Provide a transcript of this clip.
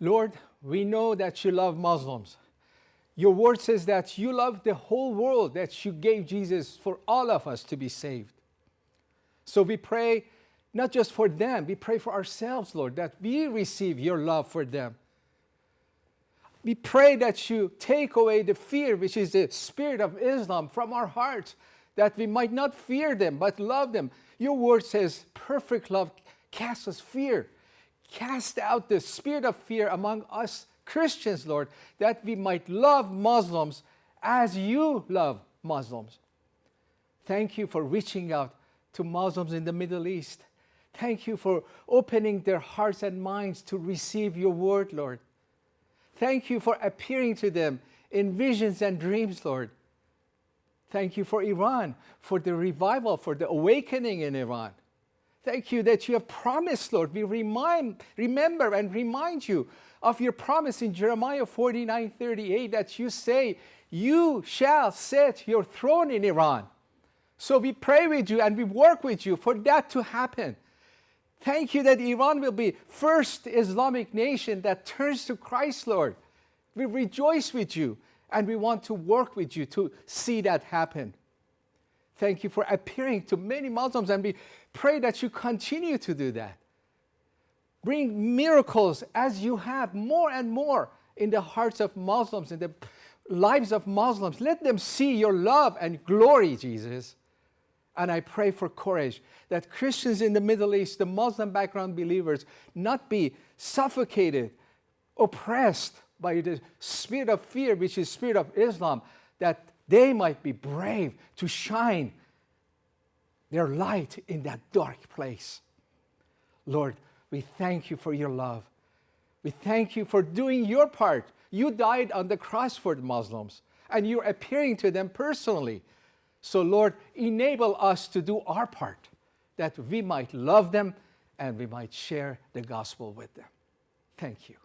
Lord, we know that you love Muslims. Your word says that you love the whole world, that you gave Jesus for all of us to be saved. So we pray not just for them, we pray for ourselves, Lord, that we receive your love for them. We pray that you take away the fear, which is the spirit of Islam, from our hearts, that we might not fear them, but love them. Your word says, perfect love casts us fear. Cast out the spirit of fear among us Christians, Lord, that we might love Muslims as you love Muslims. Thank you for reaching out to Muslims in the Middle East. Thank you for opening their hearts and minds to receive your word, Lord. Thank you for appearing to them in visions and dreams, Lord. Thank you for Iran, for the revival, for the awakening in Iran. Thank you that you have promised, Lord. We remind, remember and remind you of your promise in Jeremiah 49, 38 that you say, you shall set your throne in Iran. So we pray with you and we work with you for that to happen. Thank you that Iran will be first Islamic nation that turns to Christ, Lord. We rejoice with you and we want to work with you to see that happen. Thank you for appearing to many Muslims and we pray that you continue to do that. Bring miracles as you have more and more in the hearts of Muslims, in the lives of Muslims. Let them see your love and glory, Jesus. And I pray for courage that Christians in the Middle East, the Muslim background believers, not be suffocated, oppressed by the spirit of fear, which is spirit of Islam, that they might be brave to shine their light in that dark place. Lord, we thank you for your love. We thank you for doing your part. You died on the cross for the Muslims, and you're appearing to them personally. So Lord, enable us to do our part, that we might love them and we might share the gospel with them. Thank you.